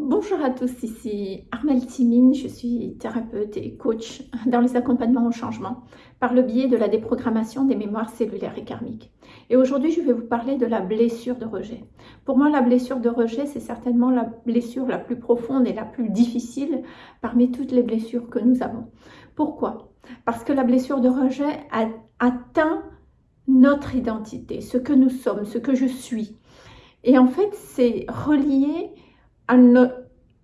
Bonjour à tous, ici Armelle Timine, je suis thérapeute et coach dans les accompagnements au changement par le biais de la déprogrammation des mémoires cellulaires et karmiques. Et aujourd'hui, je vais vous parler de la blessure de rejet. Pour moi, la blessure de rejet, c'est certainement la blessure la plus profonde et la plus difficile parmi toutes les blessures que nous avons. Pourquoi? Parce que la blessure de rejet atteint notre identité, ce que nous sommes, ce que je suis. Et en fait, c'est relié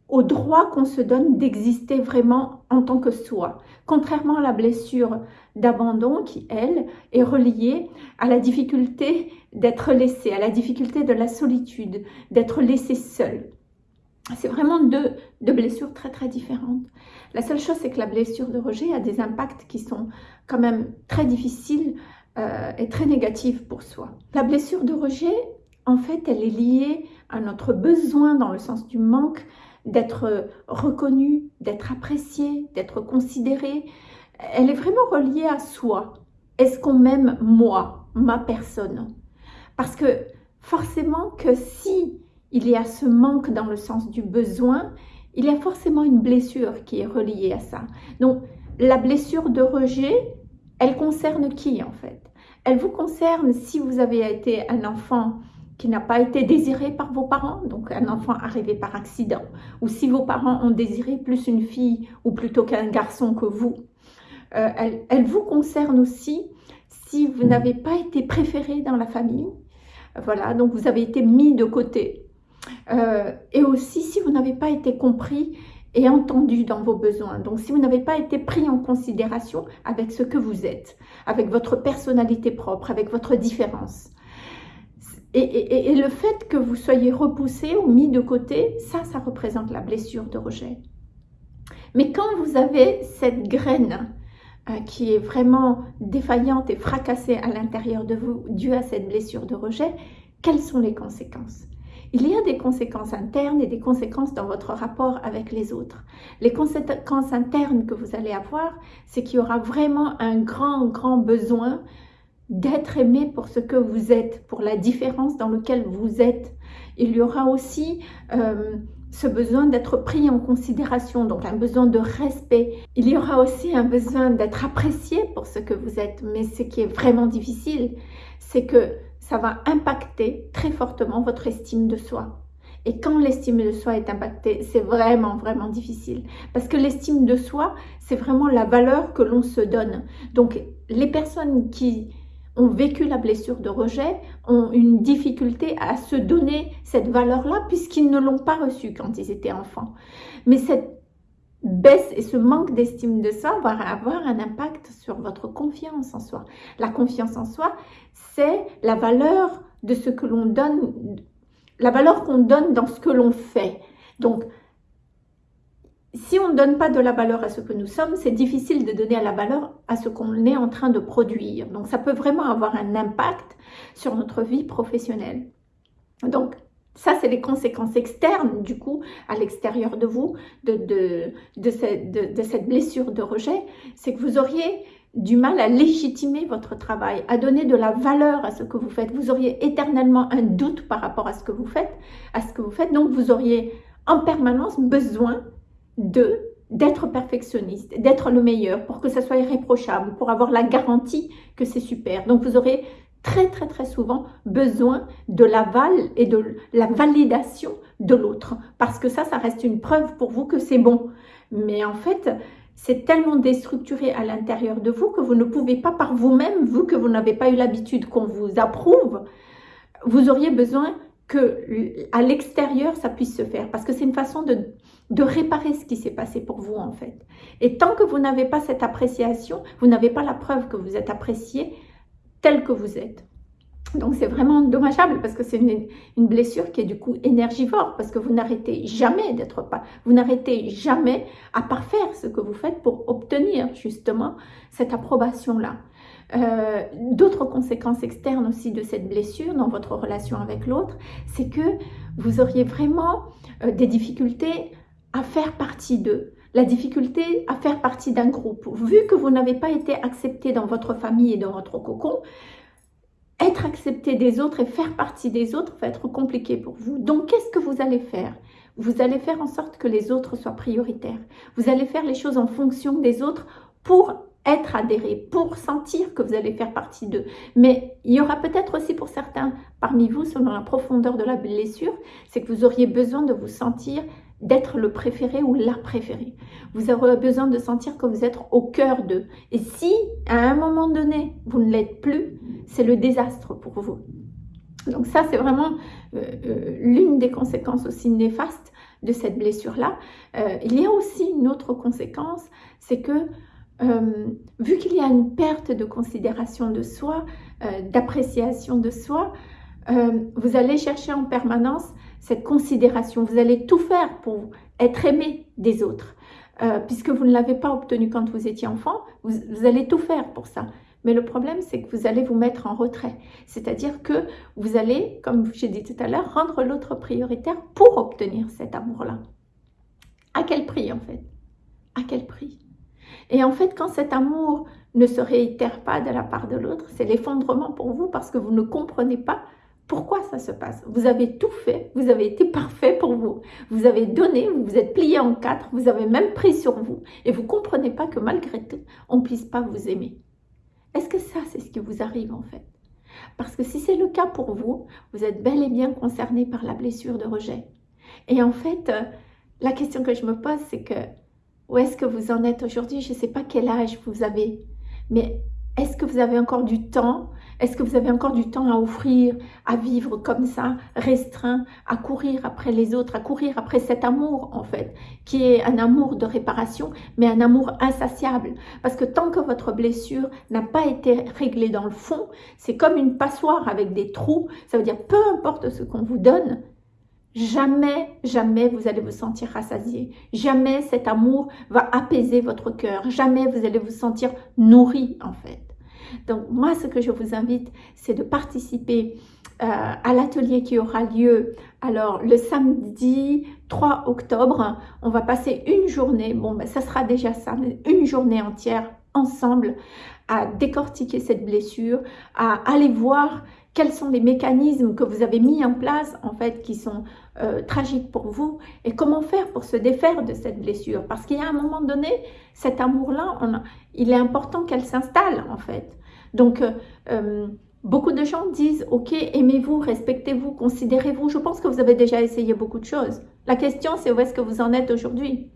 au droit qu'on se donne d'exister vraiment en tant que soi. Contrairement à la blessure d'abandon qui, elle, est reliée à la difficulté d'être laissé, à la difficulté de la solitude, d'être laissé seul. C'est vraiment deux, blessures très très différentes. La seule chose, c'est que la blessure de rejet a des impacts qui sont quand même très difficiles euh, et très négatifs pour soi. La blessure de rejet, en fait, elle est liée à notre besoin, dans le sens du manque, d'être reconnu, d'être apprécié, d'être considéré. Elle est vraiment reliée à soi. Est-ce qu'on m'aime moi, ma personne? Parce que forcément que si il y a ce manque dans le sens du besoin, il y a forcément une blessure qui est reliée à ça. Donc, la blessure de rejet, elle concerne qui en fait? Elle vous concerne si vous avez été un enfant n'a pas été désiré par vos parents, donc un enfant arrivé par accident, ou si vos parents ont désiré plus une fille ou plutôt qu'un garçon que vous. Euh, elle, vous concerne aussi si vous n'avez pas été préféré dans la famille, voilà, donc vous avez été mis de côté, euh, et aussi si vous n'avez pas été compris et entendu dans vos besoins. Donc si vous n'avez pas été pris en considération avec ce que vous êtes, avec votre personnalité propre, avec votre différence. Et, le fait que vous soyez repoussé ou mis de côté, ça, ça représente la blessure de rejet. Mais quand vous avez cette graine euh, qui est vraiment défaillante et fracassée à l'intérieur de vous due à cette blessure de rejet, quelles sont les conséquences? Il y a des conséquences internes et des conséquences dans votre rapport avec les autres. Les conséquences internes que vous allez avoir, c'est qu'il y aura vraiment un grand, grand besoin d'être aimé pour ce que vous êtes, pour la différence dans laquelle vous êtes. Il y aura aussi euh, ce besoin d'être pris en considération, donc un besoin de respect. Il y aura aussi un besoin d'être apprécié pour ce que vous êtes. Mais ce qui est vraiment difficile, c'est que ça va impacter très fortement votre estime de soi. Et quand l'estime de soi est impactée, c'est vraiment, vraiment difficile. Parce que l'estime de soi, c'est vraiment la valeur que l'on se donne. Donc, les personnes qui ont vécu la blessure de rejet, ont une difficulté à se donner cette valeur-là puisqu'ils ne l'ont pas reçue quand ils étaient enfants. Mais cette baisse et ce manque d'estime de soi va avoir un impact sur votre confiance en soi. La confiance en soi, c'est la valeur de ce que l'on donne, la valeur qu'on donne dans ce que l'on fait. Donc, si on ne donne pas de la valeur à ce que nous sommes, c'est difficile de donner à la valeur à ce qu'on est en train de produire. Donc, ça peut vraiment avoir un impact sur notre vie professionnelle. Donc, ça, c'est les conséquences externes, du coup, à l'extérieur de vous, de, cette, blessure de rejet. C'est que vous auriez du mal à légitimer votre travail, à donner de la valeur à ce que vous faites. Vous auriez éternellement un doute par rapport à ce que vous faites. Donc, vous auriez en permanence besoin de d'être perfectionniste, d'être le meilleur pour que ça soit irréprochable, pour avoir la garantie que c'est super. Donc vous aurez très très très souvent besoin de l'aval et de la validation de l'autre parce que ça, ça reste une preuve pour vous que c'est bon. Mais en fait, c'est tellement déstructuré à l'intérieur de vous que vous ne pouvez pas par vous-même, vous que vous n'avez pas eu l'habitude qu'on vous approuve, vous auriez besoin à l'extérieur ça puisse se faire parce que c'est une façon de, de réparer ce qui s'est passé pour vous en fait. Et tant que vous n'avez pas cette appréciation, vous n'avez pas la preuve que vous êtes apprécié tel que vous êtes. Donc c'est vraiment dommageable parce que c'est une, une, blessure qui est du coup énergivore parce que vous n'arrêtez jamais d'être pas, vous n'arrêtez jamais à parfaire ce que vous faites pour obtenir justement cette approbation-là. Euh, d'autres conséquences externes aussi de cette blessure dans votre relation avec l'autre, c'est que vous auriez vraiment euh, des difficultés à faire partie d'eux, la difficulté à faire partie d'un groupe. Vu que vous n'avez pas été accepté dans votre famille et dans votre cocon, être accepté des autres et faire partie des autres va être compliqué pour vous. Donc, qu'est-ce que vous allez faire? Vous allez faire en sorte que les autres soient prioritaires. Vous allez faire les choses en fonction des autres pour adhéré, pour sentir que vous allez faire partie d'eux. Mais il y aura peut-être aussi pour certains parmi vous, selon la profondeur de la blessure, c'est que vous auriez besoin de vous sentir d'être le préféré ou la préférée. Vous aurez besoin de sentir que vous êtes au cœur d'eux. Et si, à un moment donné, vous ne l'êtes plus, c'est le désastre pour vous. Donc ça, c'est vraiment euh, euh, l'une des conséquences aussi néfastes de cette blessure-là. Euh, il y a aussi une autre conséquence, c'est que vu qu'il y a une perte de considération de soi, d'appréciation de soi, vous allez chercher en permanence cette considération. Vous allez tout faire pour être aimé des autres. puisque vous ne l'avez pas obtenu quand vous étiez enfant, vous allez tout faire pour ça. Mais le problème, c'est que vous allez vous mettre en retrait. C'est-à-dire que vous allez, comme j'ai dit tout à l'heure, rendre l'autre prioritaire pour obtenir cet amour-là. À quel prix, en fait? À quel prix? Et en fait, quand cet amour ne se réitère pas de la part de l'autre, c'est l'effondrement pour vous parce que vous ne comprenez pas pourquoi ça se passe. Vous avez tout fait, vous avez été parfait pour vous. Vous avez donné, vous vous êtes plié en quatre, vous avez même pris sur vous. Et vous ne comprenez pas que malgré tout, on ne puisse pas vous aimer. Est-ce que ça, c'est ce qui vous arrive en fait? Parce que si c'est le cas pour vous, vous êtes bel et bien concerné par la blessure de rejet. Et en fait, euh, la question que je me pose, c'est que où est-ce que vous en êtes aujourd'hui? Je ne sais pas quel âge vous avez, mais est-ce que vous avez encore du temps? Est-ce que vous avez encore du temps à offrir, à vivre comme ça, restreint, à courir après les autres, à courir après cet amour en fait, qui est un amour de réparation, mais un amour insatiable? Parce que tant que votre blessure n'a pas été réglée dans le fond, c'est comme une passoire avec des trous. Ça veut dire peu importe ce qu'on vous donne, Jamais, jamais vous allez vous sentir rassasié. Jamais cet amour va apaiser votre cœur. Jamais vous allez vous sentir nourri en fait. Donc moi, ce que je vous invite, c'est de participer euh, à l'atelier qui aura lieu alors le samedi 3 octobre. On va passer une journée, bon ben ça sera déjà ça, une journée entière ensemble à décortiquer cette blessure, à aller voir quels sont les mécanismes que vous avez mis en place, en fait, qui sont euh, tragiques pour vous, et comment faire pour se défaire de cette blessure? Parce qu'il y a un moment donné, cet amour-là, il est important qu'elle s'installe, en fait. Donc, euh, euh, beaucoup de gens disent, ok, aimez-vous, respectez-vous, considérez-vous. Je pense que vous avez déjà essayé beaucoup de choses. La question, c'est où est-ce que vous en êtes aujourd'hui?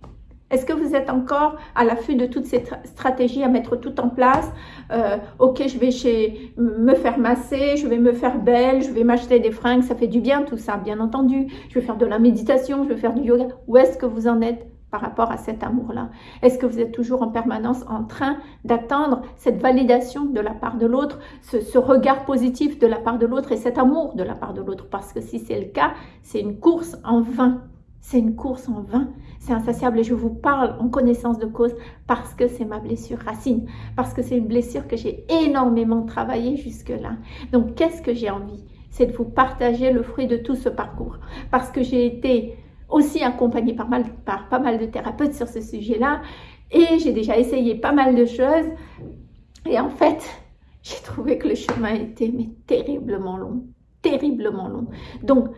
Est-ce que vous êtes encore à l'affût de toutes ces stratégies à mettre tout en place? Euh, Ok, je vais me faire masser, je vais me faire belle, je vais m'acheter des fringues, ça fait du bien tout ça, bien entendu. Je vais faire de la méditation, je vais faire du yoga. Où est-ce que vous en êtes par rapport à cet amour-là? Est-ce que vous êtes toujours en permanence en train d'attendre cette validation de la part de l'autre, ce, regard positif de la part de l'autre et cet amour de la part de l'autre? Parce que si c'est le cas, c'est une course en vain. C'est une course en vain, c'est insatiable et je vous parle en connaissance de cause parce que c'est ma blessure racine, parce que c'est une blessure que j'ai énormément travaillé jusque-là. Donc qu'est-ce que j'ai envie? C'est de vous partager le fruit de tout ce parcours parce que j'ai été aussi accompagnée par, mal, pas mal de thérapeutes sur ce sujet-là et j'ai déjà essayé pas mal de choses et en fait, j'ai trouvé que le chemin était terriblement long, terriblement long. Donc,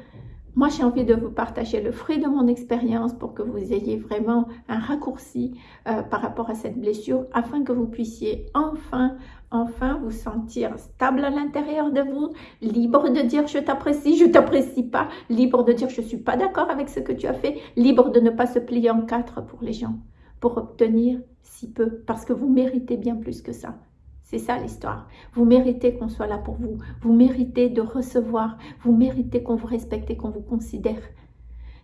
moi, j'ai envie de vous partager le fruit de mon expérience pour que vous ayez vraiment un raccourci euh, par rapport à cette blessure afin que vous puissiez enfin, enfin vous sentir stable à l'intérieur de vous, libre de dire je t'apprécie, je t'apprécie pas, libre de dire je suis pas d'accord avec ce que tu as fait, libre de ne pas se plier en quatre pour les gens, pour obtenir si peu, parce que vous méritez bien plus que ça. C'est ça l'histoire. Vous méritez qu'on soit là pour vous. Vous méritez de recevoir. Vous méritez qu'on vous respecte et qu'on vous considère.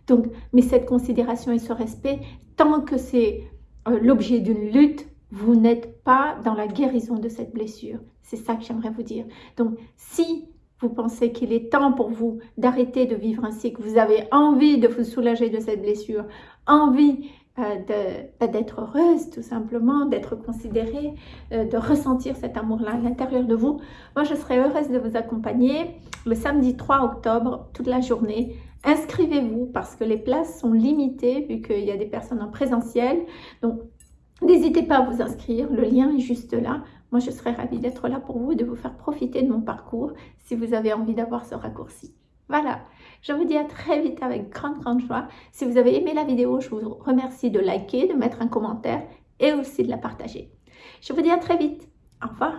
Donc, mais cette considération et ce respect, tant que c'est euh, l'objet d'une lutte, vous n'êtes pas dans la guérison de cette blessure. C'est ça que j'aimerais vous dire. Donc, si vous pensez qu'il est temps pour vous d'arrêter de vivre ainsi, que vous avez envie de vous soulager de cette blessure, envie euh, d'être heureuse tout simplement, d'être considérée, euh, de ressentir cet amour-là à l'intérieur de vous. Moi, je serais heureuse de vous accompagner le samedi 3 octobre, toute la journée. Inscrivez-vous parce que les places sont limitées vu qu'il y a des personnes en présentiel. Donc, n'hésitez pas à vous inscrire, le lien est juste là. Moi, je serais ravie d'être là pour vous et de vous faire profiter de mon parcours si vous avez envie d'avoir ce raccourci. Voilà, Je vous dis à très vite avec grande, grande joie. Si vous avez aimé la vidéo, je vous remercie de liker, de mettre un commentaire et aussi de la partager. Je vous dis à très vite. Au revoir.